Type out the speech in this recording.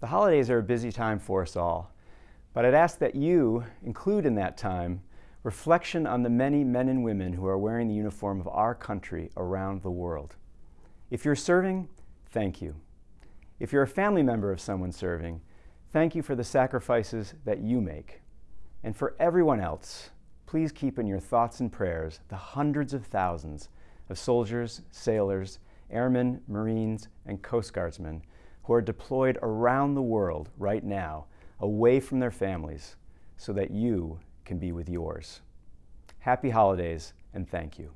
The holidays are a busy time for us all, but I'd ask that you include in that time reflection on the many men and women who are wearing the uniform of our country around the world. If you're serving, thank you. If you're a family member of someone serving, thank you for the sacrifices that you make. And for everyone else, please keep in your thoughts and prayers the hundreds of thousands of soldiers, sailors, airmen, Marines, and Coast Guardsmen who are deployed around the world right now, away from their families, so that you can be with yours. Happy holidays, and thank you.